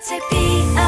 to be